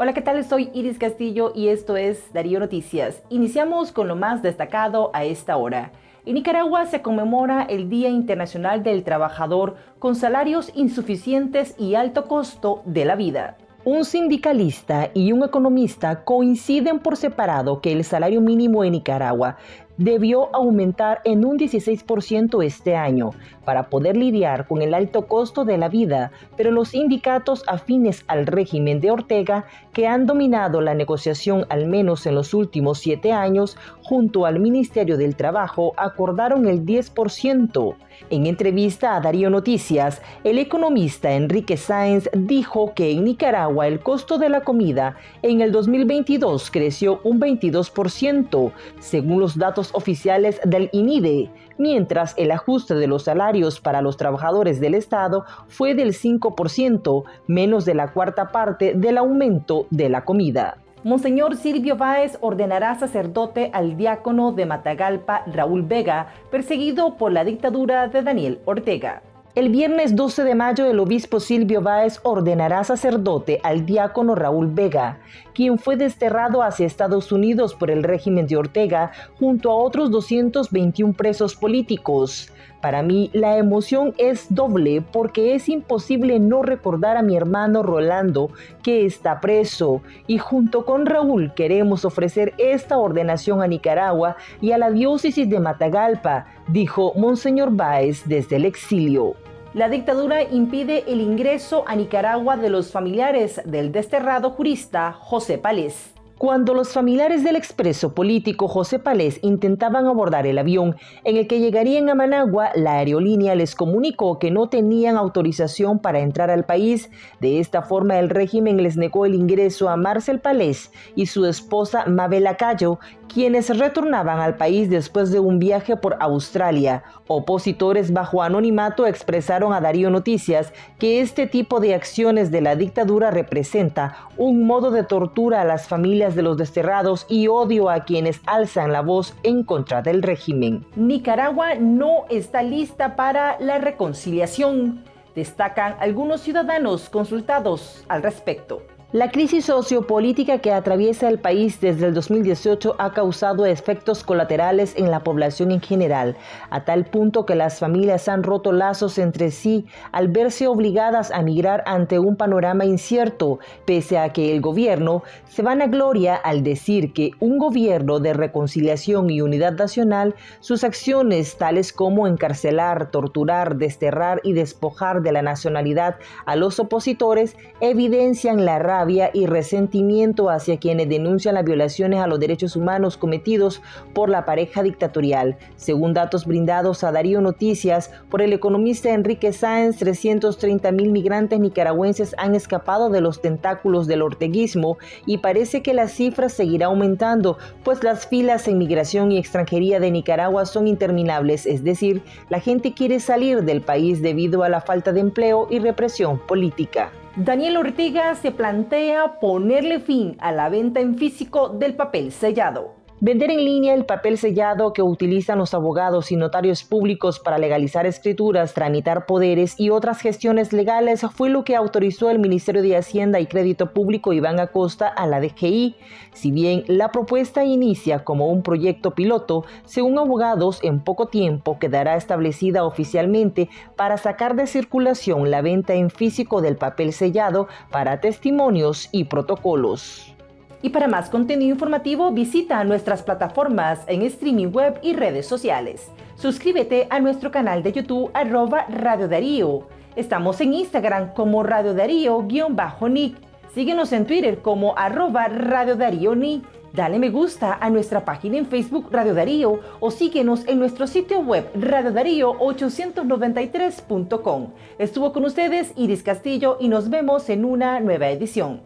Hola, ¿qué tal? Soy Iris Castillo y esto es Darío Noticias. Iniciamos con lo más destacado a esta hora. En Nicaragua se conmemora el Día Internacional del Trabajador con salarios insuficientes y alto costo de la vida. Un sindicalista y un economista coinciden por separado que el salario mínimo en Nicaragua debió aumentar en un 16% este año para poder lidiar con el alto costo de la vida, pero los sindicatos afines al régimen de Ortega, que han dominado la negociación al menos en los últimos siete años, junto al Ministerio del Trabajo, acordaron el 10%. En entrevista a Darío Noticias, el economista Enrique Sáenz dijo que en Nicaragua el costo de la comida en el 2022 creció un 22%, según los datos oficiales del INIDE, mientras el ajuste de los salarios para los trabajadores del Estado fue del 5%, menos de la cuarta parte del aumento de la comida. Monseñor Silvio Báez ordenará sacerdote al diácono de Matagalpa, Raúl Vega, perseguido por la dictadura de Daniel Ortega. El viernes 12 de mayo el obispo Silvio Báez ordenará sacerdote al diácono Raúl Vega, quien fue desterrado hacia Estados Unidos por el régimen de Ortega junto a otros 221 presos políticos. Para mí la emoción es doble porque es imposible no recordar a mi hermano Rolando que está preso y junto con Raúl queremos ofrecer esta ordenación a Nicaragua y a la diócesis de Matagalpa, dijo Monseñor Báez desde el exilio. La dictadura impide el ingreso a Nicaragua de los familiares del desterrado jurista José Pález. Cuando los familiares del expreso político José Palés intentaban abordar el avión en el que llegarían a Managua, la aerolínea les comunicó que no tenían autorización para entrar al país. De esta forma, el régimen les negó el ingreso a Marcel Palés y su esposa Mabel Acayo, quienes retornaban al país después de un viaje por Australia. Opositores bajo anonimato expresaron a Darío Noticias que este tipo de acciones de la dictadura representa un modo de tortura a las familias de los desterrados y odio a quienes alzan la voz en contra del régimen. Nicaragua no está lista para la reconciliación, destacan algunos ciudadanos consultados al respecto. La crisis sociopolítica que atraviesa el país desde el 2018 ha causado efectos colaterales en la población en general, a tal punto que las familias han roto lazos entre sí al verse obligadas a migrar ante un panorama incierto, pese a que el gobierno se van a gloria al decir que un gobierno de reconciliación y unidad nacional, sus acciones tales como encarcelar, torturar, desterrar y despojar de la nacionalidad a los opositores evidencian la y resentimiento hacia quienes denuncian las violaciones a los derechos humanos cometidos por la pareja dictatorial. Según datos brindados a Darío Noticias por el economista Enrique Sáenz, 330 mil migrantes nicaragüenses han escapado de los tentáculos del orteguismo y parece que la cifra seguirá aumentando, pues las filas en migración y extranjería de Nicaragua son interminables, es decir, la gente quiere salir del país debido a la falta de empleo y represión política. Daniel Ortega se plantea ponerle fin a la venta en físico del papel sellado. Vender en línea el papel sellado que utilizan los abogados y notarios públicos para legalizar escrituras, tramitar poderes y otras gestiones legales fue lo que autorizó el Ministerio de Hacienda y Crédito Público Iván Acosta a la DGI. Si bien la propuesta inicia como un proyecto piloto, según abogados, en poco tiempo quedará establecida oficialmente para sacar de circulación la venta en físico del papel sellado para testimonios y protocolos. Y para más contenido informativo visita nuestras plataformas en streaming web y redes sociales. Suscríbete a nuestro canal de YouTube arroba Radio Darío. Estamos en Instagram como Radio Darío-Nick. Síguenos en Twitter como arroba Radio Darío Nick. Dale me gusta a nuestra página en Facebook Radio Darío o síguenos en nuestro sitio web radiodarío893.com. Estuvo con ustedes Iris Castillo y nos vemos en una nueva edición.